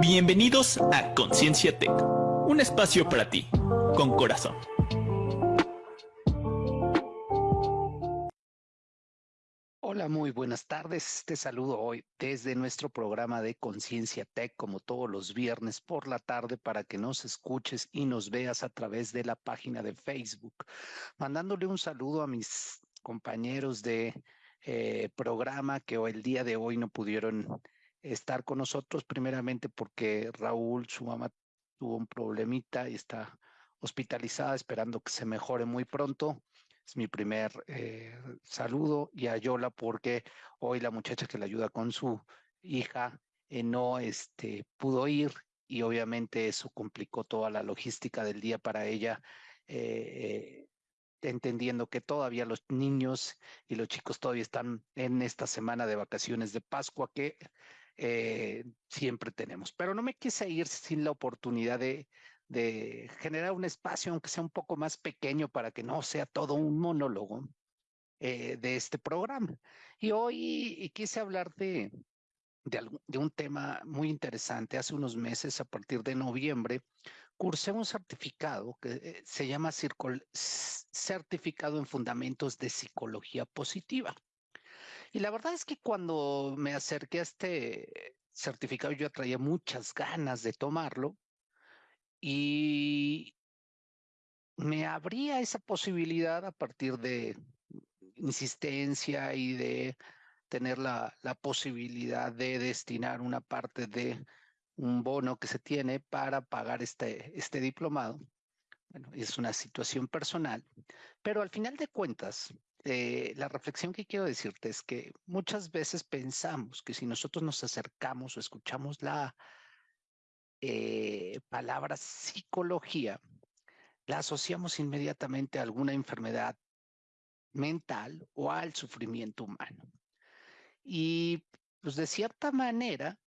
Bienvenidos a Conciencia Tech, un espacio para ti, con corazón. Hola, muy buenas tardes. Te saludo hoy desde nuestro programa de Conciencia Tech, como todos los viernes por la tarde, para que nos escuches y nos veas a través de la página de Facebook. Mandándole un saludo a mis compañeros de eh, programa que el día de hoy no pudieron estar con nosotros, primeramente porque Raúl, su mamá, tuvo un problemita y está hospitalizada, esperando que se mejore muy pronto. Es mi primer eh, saludo y a Yola porque hoy la muchacha que le ayuda con su hija eh, no este, pudo ir y obviamente eso complicó toda la logística del día para ella. Eh, entendiendo que todavía los niños y los chicos todavía están en esta semana de vacaciones de Pascua que eh, siempre tenemos. Pero no me quise ir sin la oportunidad de, generar un espacio, aunque sea un poco más pequeño, para que no sea todo un monólogo eh, de este programa. Y hoy quise hablar de, un tema muy interesante. Hace unos meses, a partir de noviembre, cursé un certificado que eh, se llama Certificado en Fundamentos de Psicología Positiva. Y la verdad es que cuando me acerqué a este certificado, yo traía muchas ganas de tomarlo y me abría esa posibilidad a partir de insistencia y de tener la, posibilidad de destinar una parte de un bono que se tiene para pagar este, este diplomado. Bueno, es una situación personal, pero al final de cuentas, eh, la reflexión que quiero decirte es que muchas veces pensamos que si nosotros nos acercamos o escuchamos la eh, palabra psicología, la asociamos inmediatamente a alguna enfermedad mental o al sufrimiento humano. Y pues de cierta manera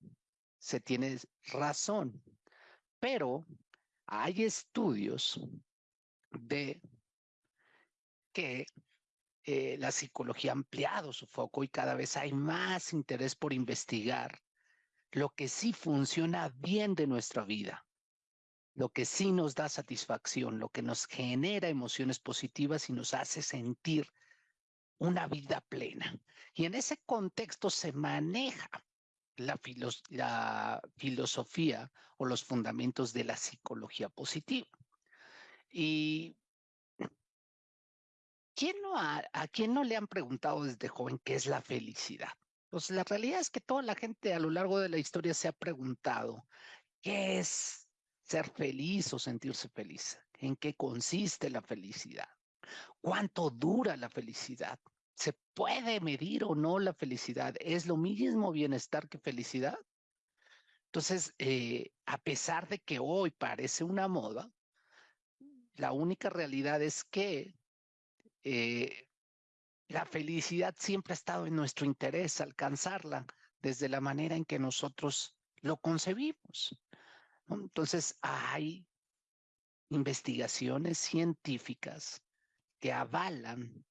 se tiene razón, pero hay estudios de que eh, la psicología ha ampliado su foco y cada vez hay más interés por investigar lo que sí funciona bien de nuestra vida, lo que sí nos da satisfacción, lo que nos genera emociones positivas y nos hace sentir una vida plena. Y en ese contexto se maneja la, la filosofía o los fundamentos de la psicología positiva. Y ¿quién no ¿a quién no le han preguntado desde joven qué es la felicidad? Pues la realidad es que toda la gente a lo largo de la historia se ha preguntado qué es ser feliz o sentirse feliz, en qué consiste la felicidad, cuánto dura la felicidad, se puede medir o no la felicidad, es lo mismo bienestar que felicidad. Entonces, eh, a pesar de que hoy parece una moda, la única realidad es que eh, la felicidad siempre ha estado en nuestro interés alcanzarla desde la manera en que nosotros lo concebimos. Entonces hay investigaciones científicas que avalan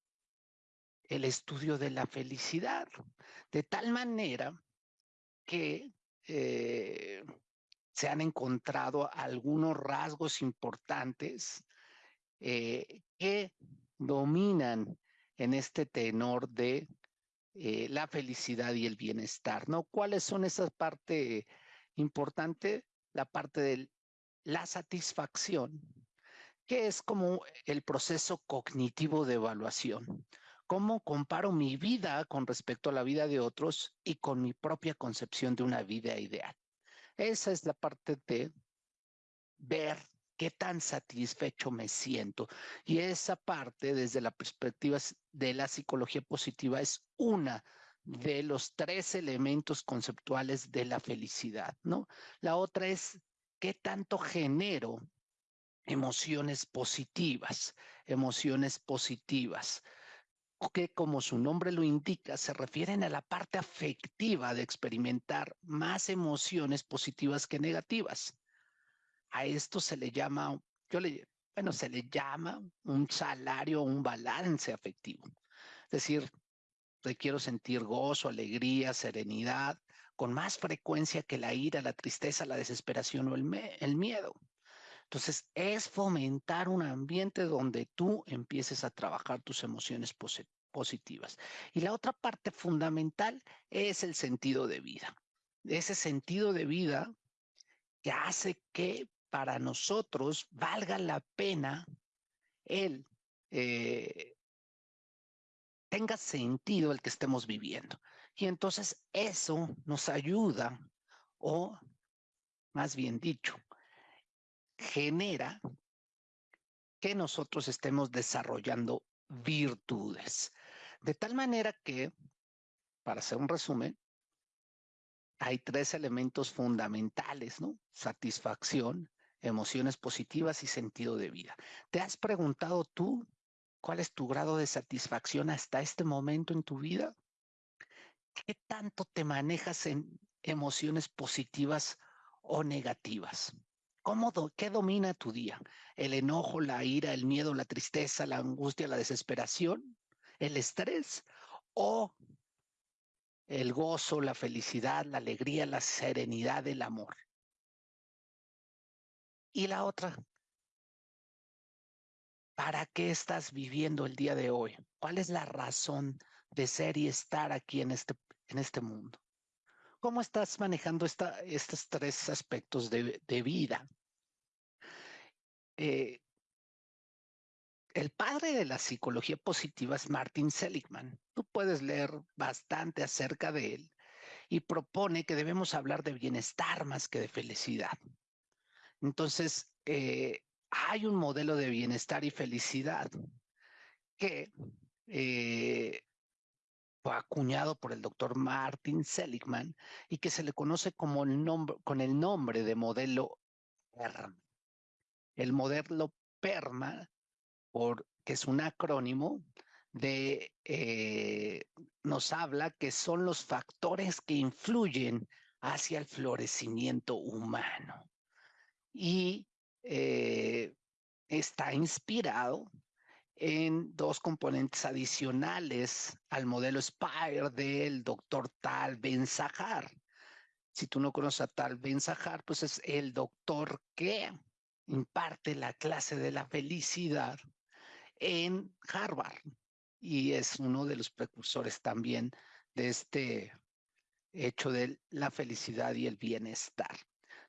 el estudio de la felicidad, de tal manera que eh, se han encontrado algunos rasgos importantes eh, que dominan en este tenor de eh, la felicidad y el bienestar, ¿no? ¿Cuáles son esas partes importantes? La parte de la satisfacción, que es como el proceso cognitivo de evaluación. ¿Cómo comparo mi vida con respecto a la vida de otros y con mi propia concepción de una vida ideal? Esa es la parte de ver qué tan satisfecho me siento. Y esa parte, desde la perspectiva de la psicología positiva, es una de los tres elementos conceptuales de la felicidad, ¿no? La otra es qué tanto genero emociones positivas, emociones positivas que como su nombre lo indica, se refieren a la parte afectiva de experimentar más emociones positivas que negativas. A esto se le llama, yo le, bueno, se le llama un salario, un balance afectivo. Es decir, quiero sentir gozo, alegría, serenidad, con más frecuencia que la ira, la tristeza, la desesperación o el, el miedo. Entonces, es fomentar un ambiente donde tú empieces a trabajar tus emociones positivas. Y la otra parte fundamental es el sentido de vida. Ese sentido de vida que hace que para nosotros valga la pena el eh, tenga sentido el que estemos viviendo. Y entonces eso nos ayuda, o más bien dicho, genera que nosotros estemos desarrollando virtudes. De tal manera que, para hacer un resumen, hay tres elementos fundamentales, ¿no? Satisfacción, emociones positivas y sentido de vida. ¿Te has preguntado tú cuál es tu grado de satisfacción hasta este momento en tu vida? ¿Qué tanto te manejas en emociones positivas o negativas? ¿Cómo ¿Qué domina tu día? ¿El enojo, la ira, el miedo, la tristeza, la angustia, la desesperación, el estrés o el gozo, la felicidad, la alegría, la serenidad, el amor? Y la otra, ¿para qué estás viviendo el día de hoy? ¿Cuál es la razón de ser y estar aquí en este, en este mundo? ¿Cómo estás manejando esta, estos tres aspectos de, de vida? Eh, el padre de la psicología positiva es Martin Seligman. Tú puedes leer bastante acerca de él y propone que debemos hablar de bienestar más que de felicidad. Entonces, eh, hay un modelo de bienestar y felicidad que eh, fue acuñado por el doctor Martin Seligman y que se le conoce como el nombre, con el nombre de modelo PERMA. El modelo PERMA, que es un acrónimo, de, eh, nos habla que son los factores que influyen hacia el florecimiento humano. Y eh, está inspirado en dos componentes adicionales al modelo SPIRE del doctor Tal Ben Sahar. Si tú no conoces a Tal Ben Sahar, pues es el doctor que imparte la clase de la felicidad en Harvard y es uno de los precursores también de este hecho de la felicidad y el bienestar.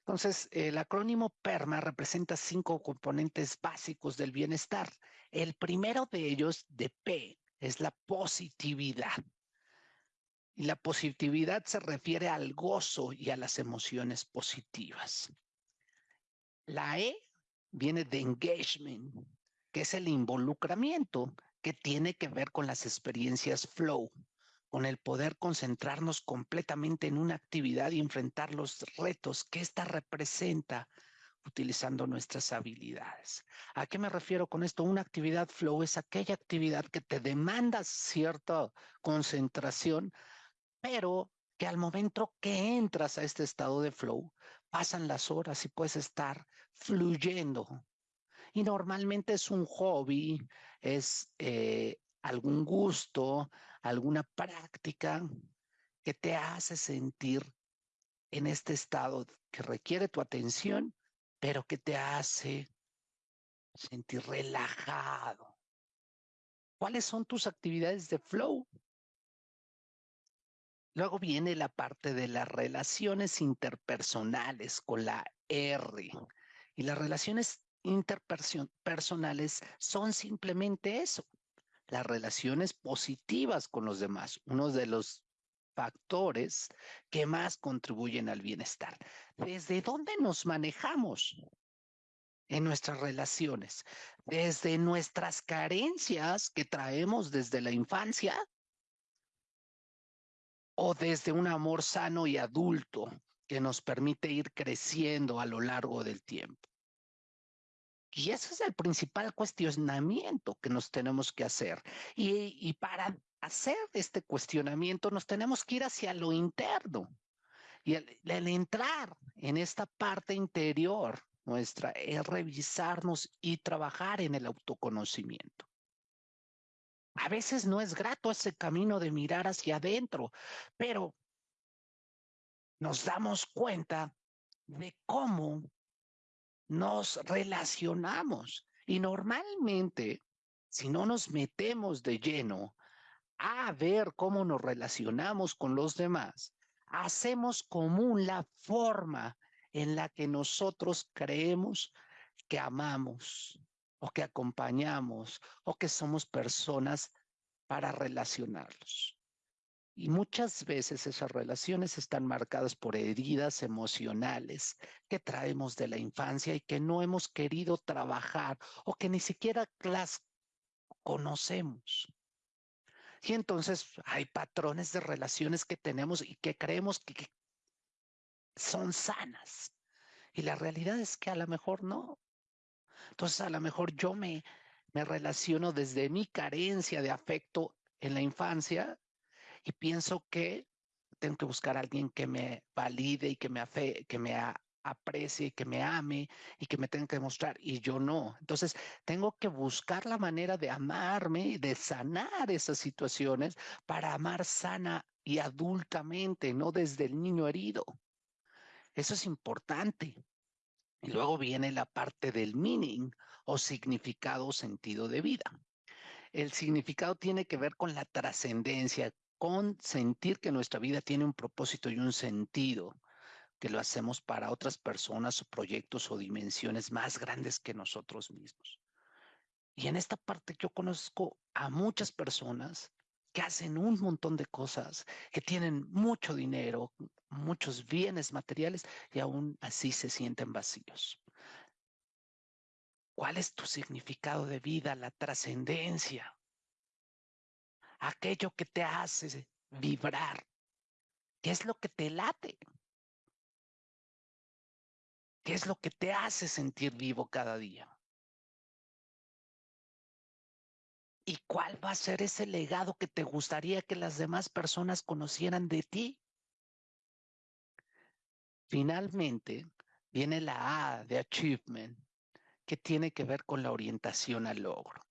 Entonces, el acrónimo PERMA representa cinco componentes básicos del bienestar. El primero de ellos, de P, es la positividad. Y la positividad se refiere al gozo y a las emociones positivas. La E viene de engagement, que es el involucramiento que tiene que ver con las experiencias flow con el poder concentrarnos completamente en una actividad y enfrentar los retos que ésta representa utilizando nuestras habilidades. ¿A qué me refiero con esto? Una actividad flow es aquella actividad que te demanda cierta concentración, pero que al momento que entras a este estado de flow, pasan las horas y puedes estar fluyendo. Y normalmente es un hobby, es eh, algún gusto, alguna práctica que te hace sentir en este estado que requiere tu atención, pero que te hace sentir relajado. ¿Cuáles son tus actividades de flow? Luego viene la parte de las relaciones interpersonales con la R. Y las relaciones interpersonales son simplemente eso, las relaciones positivas con los demás, uno de los factores que más contribuyen al bienestar. ¿Desde dónde nos manejamos en nuestras relaciones? Desde nuestras carencias que traemos desde la infancia o desde un amor sano y adulto que nos permite ir creciendo a lo largo del tiempo. Y ese es el principal cuestionamiento que nos tenemos que hacer. Y, para hacer este cuestionamiento nos tenemos que ir hacia lo interno. Y el, el entrar en esta parte interior nuestra es revisarnos y trabajar en el autoconocimiento. A veces no es grato ese camino de mirar hacia adentro, pero nos damos cuenta de cómo nos relacionamos. Y normalmente, si no nos metemos de lleno a ver cómo nos relacionamos con los demás, hacemos común la forma en la que nosotros creemos que amamos o que acompañamos o que somos personas para relacionarlos. Y muchas veces esas relaciones están marcadas por heridas emocionales que traemos de la infancia y que no hemos querido trabajar o que ni siquiera las conocemos. Y entonces hay patrones de relaciones que tenemos y que creemos que son sanas. Y la realidad es que a lo mejor no. Entonces a lo mejor yo me, me relaciono desde mi carencia de afecto en la infancia y pienso que tengo que buscar a alguien que me valide y que me, afe, que me aprecie, que me ame y que me tenga que demostrar y yo no. Entonces, tengo que buscar la manera de amarme y de sanar esas situaciones para amar sana y adultamente, no desde el niño herido. Eso es importante. Y luego viene la parte del meaning o significado o sentido de vida. El significado tiene que ver con la trascendencia, con sentir que nuestra vida tiene un propósito y un sentido, que lo hacemos para otras personas o proyectos o dimensiones más grandes que nosotros mismos. Y en esta parte yo conozco a muchas personas que hacen un montón de cosas, que tienen mucho dinero, muchos bienes materiales y aún así se sienten vacíos. ¿Cuál es tu significado de vida, la trascendencia? Aquello que te hace vibrar. ¿Qué es lo que te late? ¿Qué es lo que te hace sentir vivo cada día? ¿Y cuál va a ser ese legado que te gustaría que las demás personas conocieran de ti? Finalmente, viene la A de achievement, que tiene que ver con la orientación al logro.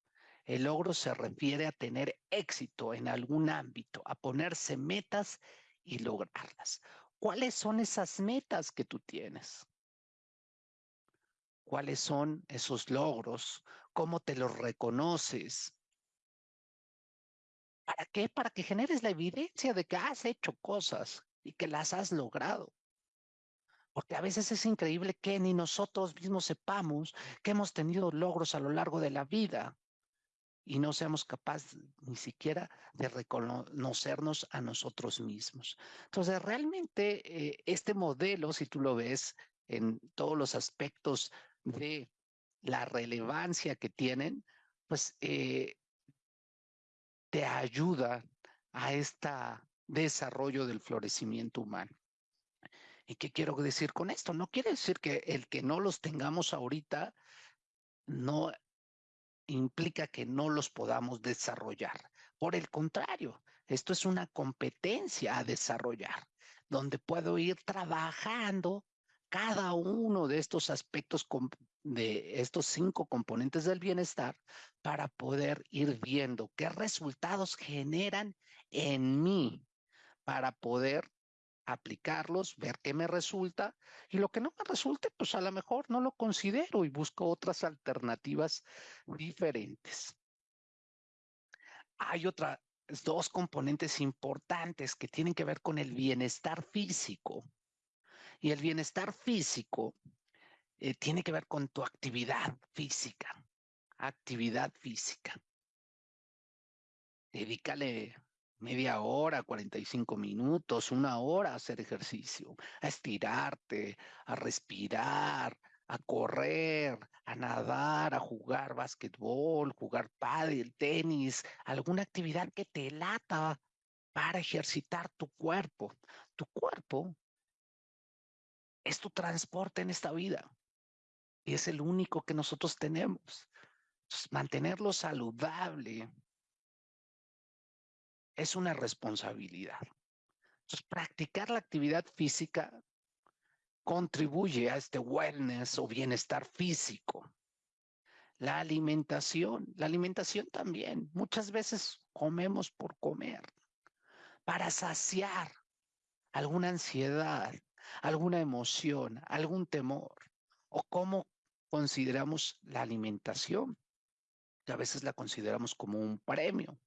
El logro se refiere a tener éxito en algún ámbito, a ponerse metas y lograrlas. ¿Cuáles son esas metas que tú tienes? ¿Cuáles son esos logros? ¿Cómo te los reconoces? ¿Para qué? Para que generes la evidencia de que has hecho cosas y que las has logrado. Porque a veces es increíble que ni nosotros mismos sepamos que hemos tenido logros a lo largo de la vida y no seamos capaces ni siquiera de reconocernos a nosotros mismos. Entonces, realmente eh, este modelo, si tú lo ves en todos los aspectos de la relevancia que tienen, pues eh, te ayuda a este desarrollo del florecimiento humano. ¿Y qué quiero decir con esto? No quiere decir que el que no los tengamos ahorita no implica que no los podamos desarrollar. Por el contrario, esto es una competencia a desarrollar, donde puedo ir trabajando cada uno de estos aspectos de estos cinco componentes del bienestar para poder ir viendo qué resultados generan en mí para poder aplicarlos, ver qué me resulta y lo que no me resulte, pues a lo mejor no lo considero y busco otras alternativas diferentes. Hay otras dos componentes importantes que tienen que ver con el bienestar físico. Y el bienestar físico eh, tiene que ver con tu actividad física, actividad física. Dedícale media hora, 45 minutos, una hora a hacer ejercicio, a estirarte, a respirar, a correr, a nadar, a jugar básquetbol, jugar pádel, tenis, alguna actividad que te lata para ejercitar tu cuerpo. Tu cuerpo es tu transporte en esta vida y es el único que nosotros tenemos. mantenerlo saludable, es una responsabilidad. Entonces, practicar la actividad física contribuye a este wellness o bienestar físico. La alimentación, la alimentación también. Muchas veces comemos por comer, para saciar alguna ansiedad, alguna emoción, algún temor, o cómo consideramos la alimentación, que a veces la consideramos como un premio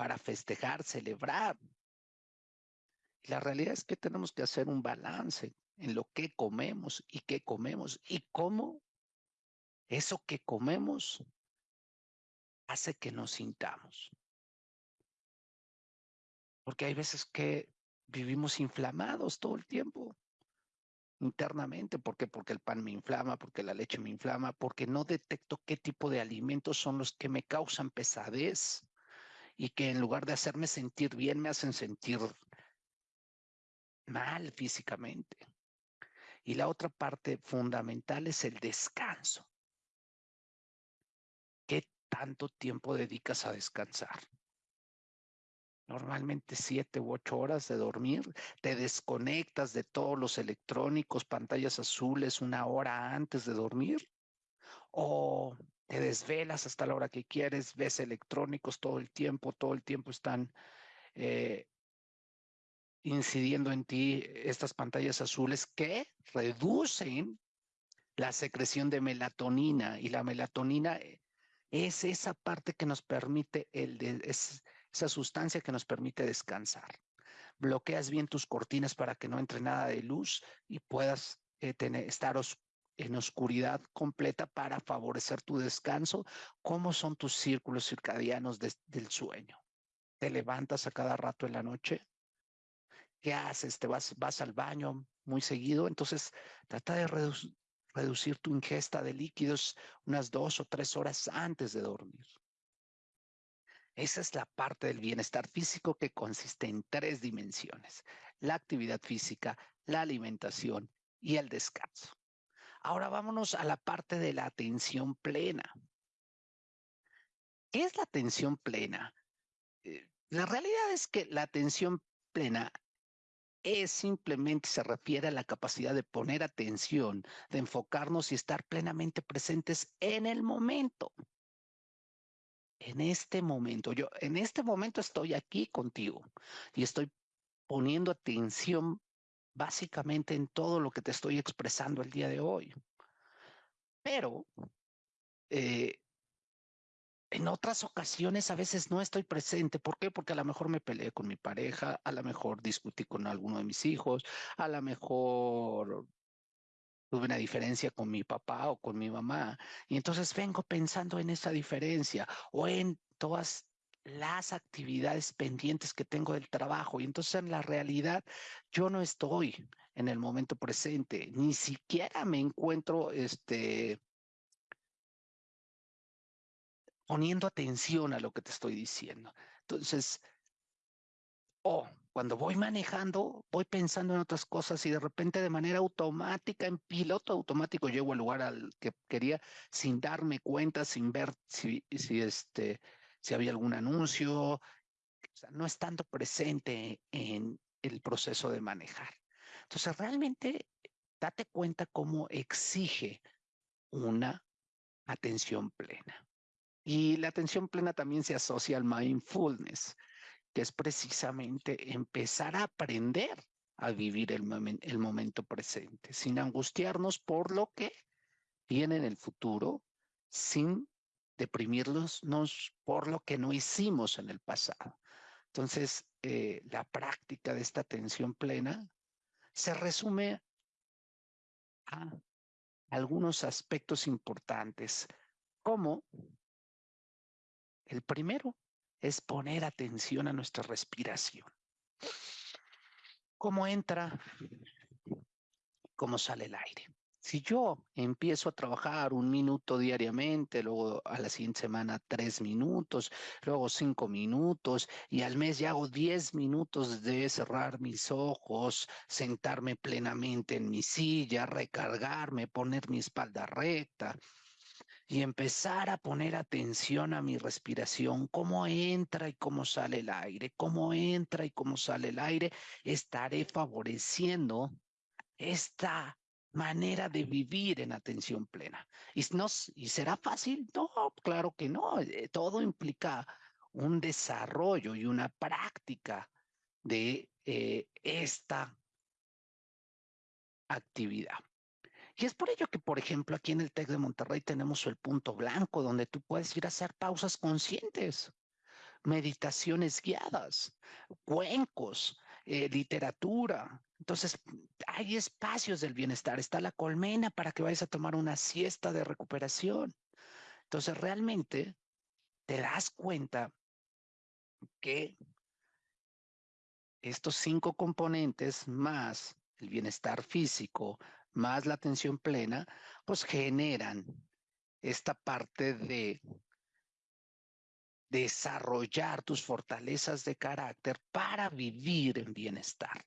para festejar, celebrar. La realidad es que tenemos que hacer un balance en lo que comemos y qué comemos y cómo eso que comemos hace que nos sintamos. Porque hay veces que vivimos inflamados todo el tiempo internamente. ¿Por qué? Porque el pan me inflama, porque la leche me inflama, porque no detecto qué tipo de alimentos son los que me causan pesadez y que en lugar de hacerme sentir bien, me hacen sentir mal físicamente. Y la otra parte fundamental es el descanso. ¿Qué tanto tiempo dedicas a descansar? Normalmente siete u ocho horas de dormir, te desconectas de todos los electrónicos, pantallas azules una hora antes de dormir, o te desvelas hasta la hora que quieres, ves electrónicos todo el tiempo, todo el tiempo están eh, incidiendo en ti estas pantallas azules que reducen la secreción de melatonina y la melatonina eh, es esa parte que nos permite el esa sustancia que nos permite descansar. Bloqueas bien tus cortinas para que no entre nada de luz y puedas eh, tener, estar en oscuridad completa para favorecer tu descanso. ¿Cómo son tus círculos circadianos del sueño? ¿Te levantas a cada rato en la noche? ¿Qué haces? ¿Te vas, al baño muy seguido? Entonces, trata de reducir tu ingesta de líquidos unas dos o tres horas antes de dormir. Esa es la parte del bienestar físico que consiste en tres dimensiones, la actividad física, la alimentación y el descanso. Ahora vámonos a la parte de la atención plena. ¿Qué es la atención plena? Eh, la realidad es que la atención plena es simplemente se refiere a la capacidad de poner atención, de enfocarnos y estar plenamente presentes en el momento. En este momento, yo en este momento estoy aquí contigo y estoy poniendo atención básicamente en todo lo que te estoy expresando el día de hoy. Pero eh, en otras ocasiones a veces no estoy presente. ¿Por qué? Porque a lo mejor me peleé con mi pareja, a lo mejor discutí con alguno de mis hijos, a lo mejor tuve una diferencia con mi papá o con mi mamá. Y entonces vengo pensando en esa diferencia o en todas las actividades pendientes que tengo del trabajo. Y entonces en la realidad yo no estoy en el momento presente, ni siquiera me encuentro este poniendo atención a lo que te estoy diciendo. Entonces, o cuando voy manejando, voy pensando en otras cosas y de repente de manera automática, en piloto automático, llego al lugar al que quería sin darme cuenta, sin ver si, si, este, si había algún anuncio, no estando presente en el proceso de manejar. Entonces, realmente date cuenta cómo exige una atención plena. Y la atención plena también se asocia al mindfulness, que es precisamente empezar a aprender a vivir el, el momento presente, sin angustiarnos por lo que viene en el futuro, sin deprimirnos por lo que no hicimos en el pasado. Entonces, eh, la práctica de esta atención plena se resume a algunos aspectos importantes, como el primero es poner atención a nuestra respiración. ¿Cómo entra? ¿Cómo sale el aire? Si yo empiezo a trabajar un minuto diariamente, luego a la siguiente semana tres minutos, luego cinco minutos y al mes ya hago diez minutos de cerrar mis ojos, sentarme plenamente en mi silla, recargarme, poner mi espalda recta, y empezar a poner atención a mi respiración, cómo entra y cómo sale el aire, cómo entra y cómo sale el aire, estaré favoreciendo esta manera de vivir en atención plena. ¿Y, no, ¿Y será fácil? No, claro que no. Eh, todo implica un desarrollo y una práctica de eh, esta actividad. Y es por ello que, por ejemplo, aquí en el TEC de Monterrey tenemos el punto blanco, donde tú puedes ir a hacer pausas conscientes, meditaciones guiadas, cuencos, eh, literatura. Entonces, hay espacios del bienestar. Está la colmena para que vayas a tomar una siesta de recuperación. Entonces, realmente te das cuenta que estos cinco componentes más el bienestar físico, más la atención plena, pues generan esta parte de desarrollar tus fortalezas de carácter para vivir en bienestar.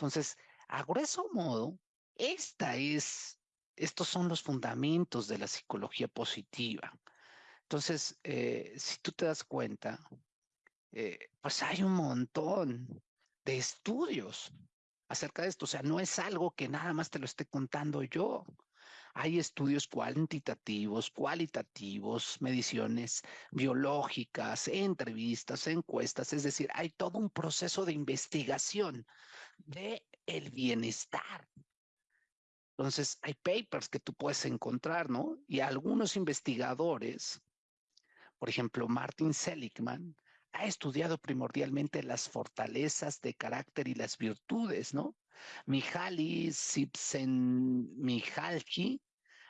Entonces, a grueso modo, esta es, estos son los fundamentos de la psicología positiva. Entonces, eh, si tú te das cuenta, eh, pues hay un montón de estudios acerca de esto. O sea, no es algo que nada más te lo esté contando yo. Hay estudios cuantitativos, cualitativos, mediciones biológicas, entrevistas, encuestas, es decir, hay todo un proceso de investigación de el bienestar. Entonces, hay papers que tú puedes encontrar, ¿no? Y algunos investigadores, por ejemplo, Martin Seligman, ha estudiado primordialmente las fortalezas de carácter y las virtudes, ¿no? Mihaly Csikszentmihalyi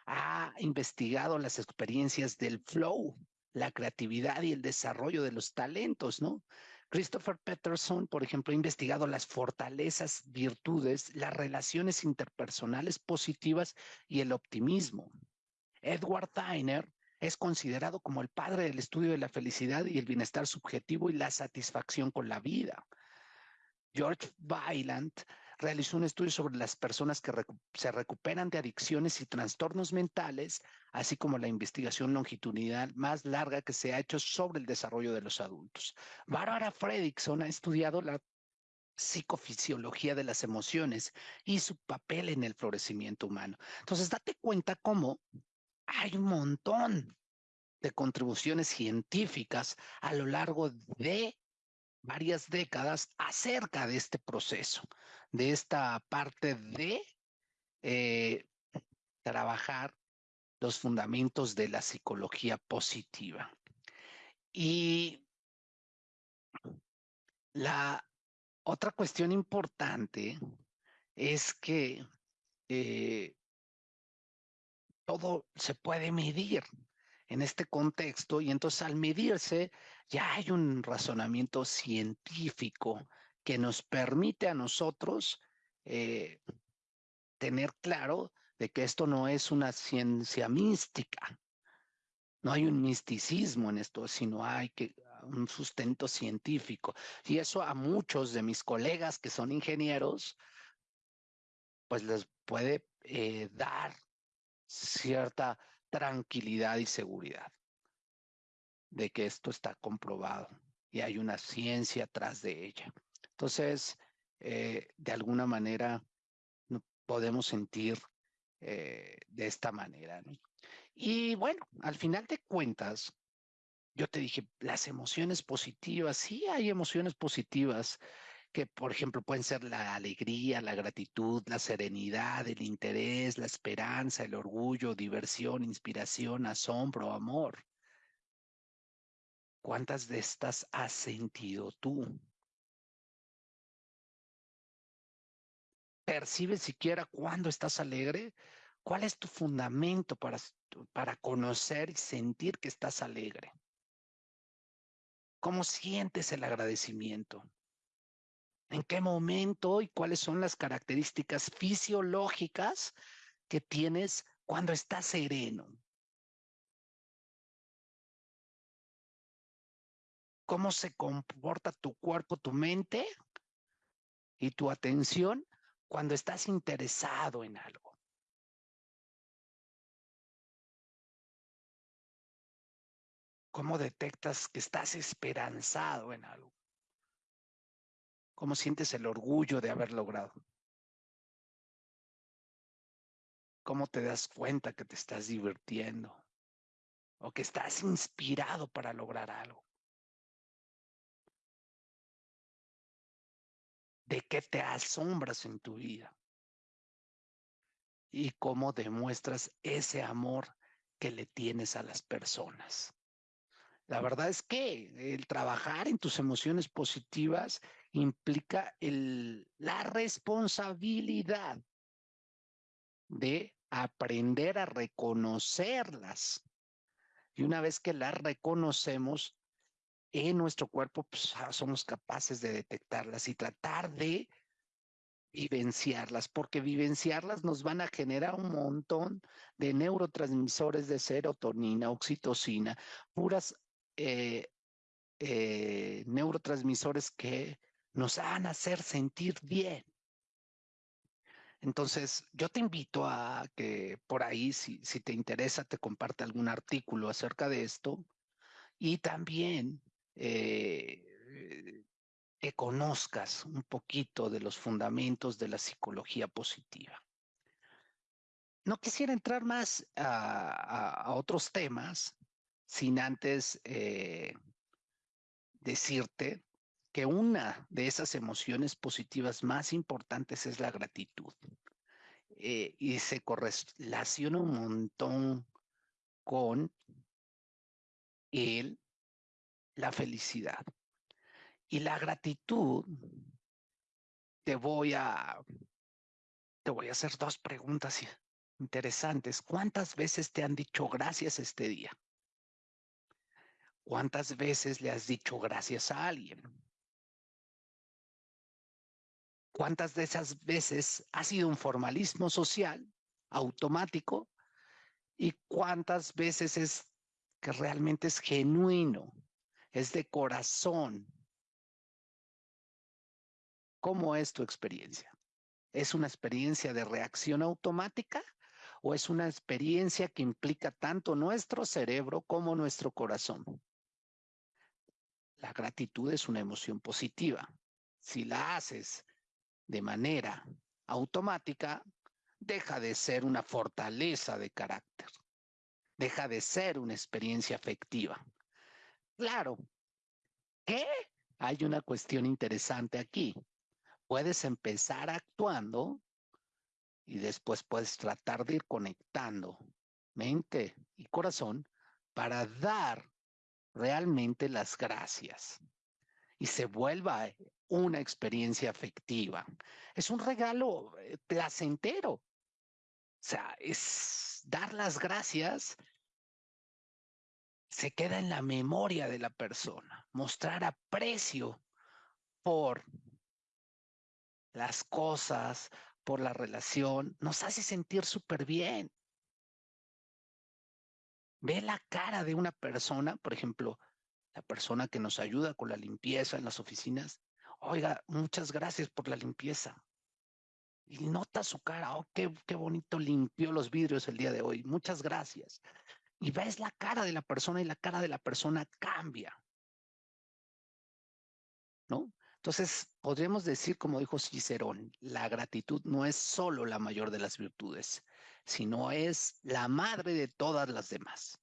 ha investigado las experiencias del flow, la creatividad y el desarrollo de los talentos, ¿no? Christopher Peterson, por ejemplo, ha investigado las fortalezas, virtudes, las relaciones interpersonales positivas y el optimismo. Edward Tyner es considerado como el padre del estudio de la felicidad y el bienestar subjetivo y la satisfacción con la vida. George Weiland realizó un estudio sobre las personas que se recuperan de adicciones y trastornos mentales, así como la investigación longitudinal más larga que se ha hecho sobre el desarrollo de los adultos. Barbara Fredrickson ha estudiado la psicofisiología de las emociones y su papel en el florecimiento humano. Entonces, date cuenta cómo hay un montón de contribuciones científicas a lo largo de varias décadas acerca de este proceso, de esta parte de eh, trabajar los fundamentos de la psicología positiva. Y la otra cuestión importante es que eh, todo se puede medir en este contexto y entonces al medirse ya hay un razonamiento científico que nos permite a nosotros eh, tener claro de que esto no es una ciencia mística, no hay un misticismo en esto, sino hay que un sustento científico. Y eso a muchos de mis colegas que son ingenieros, pues les puede eh, dar cierta tranquilidad y seguridad de que esto está comprobado y hay una ciencia atrás de ella. Entonces, eh, de alguna manera, podemos sentir eh, de esta manera. Y bueno, al final de cuentas, yo te dije, las emociones positivas, sí hay emociones positivas que por ejemplo pueden ser la alegría, la gratitud, la serenidad, el interés, la esperanza, el orgullo, diversión, inspiración, asombro, amor. ¿Cuántas de estas has sentido tú? ¿Percibes siquiera cuándo estás alegre? ¿Cuál es tu fundamento para, para conocer y sentir que estás alegre? ¿Cómo sientes el agradecimiento? en qué momento y cuáles son las características fisiológicas que tienes cuando estás sereno. Cómo se comporta tu cuerpo, tu mente y tu atención cuando estás interesado en algo. ¿Cómo detectas que estás esperanzado en algo? ¿Cómo sientes el orgullo de haber logrado? ¿Cómo te das cuenta que te estás divirtiendo? O que estás inspirado para lograr algo. ¿De qué te asombras en tu vida? y cómo demuestras ese amor que le tienes a las personas. La verdad es que el trabajar en tus emociones positivas implica el, la responsabilidad de aprender a reconocerlas. Y una vez que las reconocemos en nuestro cuerpo, pues, ah, somos capaces de detectarlas y tratar de vivenciarlas, porque vivenciarlas nos van a generar un montón de neurotransmisores de serotonina, oxitocina, puras eh, eh, neurotransmisores que nos van a hacer sentir bien. Entonces, yo te invito a que por ahí, si, si te interesa, te comparte algún artículo acerca de esto y también eh, que conozcas un poquito de los fundamentos de la psicología positiva. No quisiera entrar más a, otros temas sin antes eh, decirte que una de esas emociones positivas más importantes es la gratitud. Eh, y se correlaciona un montón con el, la felicidad. Y la gratitud, te voy a, te voy a hacer dos preguntas interesantes. ¿Cuántas veces te han dicho gracias este día? ¿Cuántas veces le has dicho gracias a alguien? ¿Cuántas de esas veces ha sido un formalismo social automático? ¿Y cuántas veces es que realmente es genuino, es de corazón, ¿Cómo es tu experiencia? ¿Es una experiencia de reacción automática o es una experiencia que implica tanto nuestro cerebro como nuestro corazón? La gratitud es una emoción positiva. Si la haces de manera automática, deja de ser una fortaleza de carácter, deja de ser una experiencia afectiva. Claro, ¿qué? Hay una cuestión interesante aquí puedes empezar actuando y después puedes tratar de ir conectando mente y corazón para dar realmente las gracias y se vuelva una experiencia afectiva. Es un regalo eh, placentero. O sea, es dar las gracias se queda en la memoria de la persona, mostrar aprecio por las cosas, por la relación, nos hace sentir súper bien. Ve la cara de una persona, por ejemplo, la persona que nos ayuda con la limpieza en las oficinas. Oiga, muchas gracias por la limpieza. Y nota su cara, oh, qué, qué bonito limpió los vidrios el día de hoy. Muchas gracias. Y ves la cara de la persona y la cara de la persona cambia. ¿No? Entonces, podríamos decir, como dijo Cicerón, la gratitud no es solo la mayor de las virtudes, sino es la madre de todas las demás.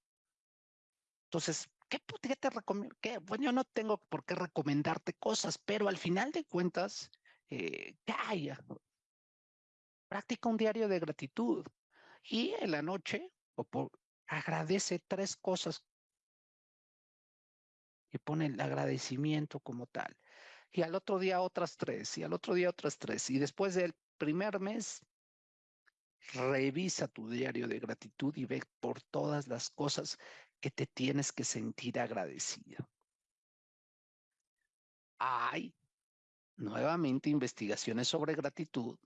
Entonces, ¿qué, te recomiendo? Bueno, yo no tengo por qué recomendarte cosas, pero al final de cuentas, eh, haya? Practica un diario de gratitud y en la noche o agradece tres cosas y pone el agradecimiento como tal y al otro día otras tres, y al otro día otras tres. Y después del primer mes, revisa tu diario de gratitud y ve por todas las cosas que te tienes que sentir agradecido. Hay nuevamente investigaciones sobre gratitud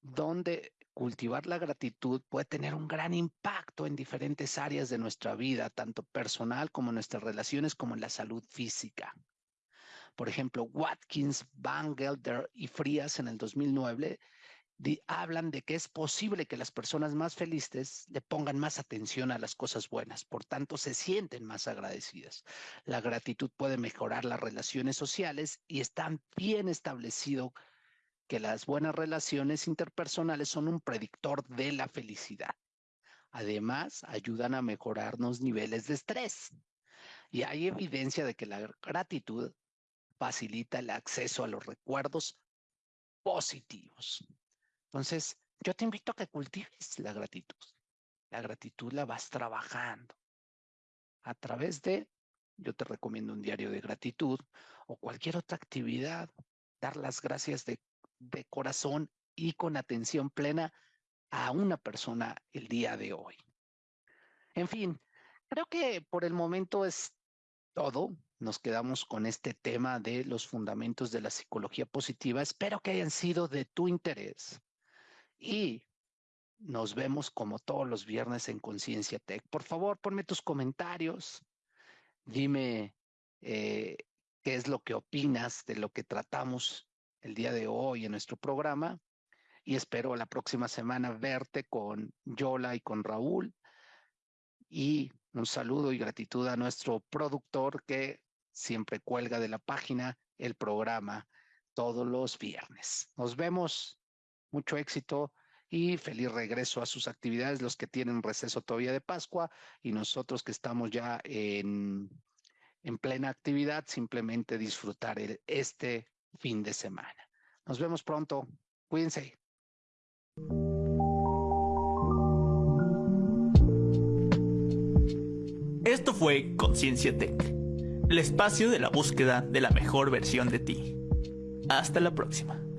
donde cultivar la gratitud puede tener un gran impacto en diferentes áreas de nuestra vida, tanto personal como en nuestras relaciones, como en la salud física. Por ejemplo, Watkins, Van Gelder y Frías en el 2009 hablan de que es posible que las personas más felices le pongan más atención a las cosas buenas, por tanto se sienten más agradecidas. La gratitud puede mejorar las relaciones sociales y está bien establecido que las buenas relaciones interpersonales son un predictor de la felicidad. Además, ayudan a mejorar los niveles de estrés. Y hay evidencia de que la gratitud facilita el acceso a los recuerdos positivos. Entonces, yo te invito a que cultives la gratitud. La gratitud la vas trabajando a través de, yo te recomiendo un diario de gratitud o cualquier otra actividad, dar las gracias de, de corazón y con atención plena a una persona el día de hoy. En fin, creo que por el momento es todo. Nos quedamos con este tema de los fundamentos de la psicología positiva. Espero que hayan sido de tu interés. Y nos vemos como todos los viernes en Conciencia Tech. Por favor, ponme tus comentarios. Dime eh, qué es lo que opinas de lo que tratamos el día de hoy en nuestro programa. Y espero la próxima semana verte con Yola y con Raúl. Y un saludo y gratitud a nuestro productor que siempre cuelga de la página el programa todos los viernes. Nos vemos. Mucho éxito y feliz regreso a sus actividades, los que tienen receso todavía de Pascua y nosotros que estamos ya en, en plena actividad, simplemente disfrutar el, este fin de semana. Nos vemos pronto. Cuídense. Esto fue Conciencia Tech, el espacio de la búsqueda de la mejor versión de ti. Hasta la próxima.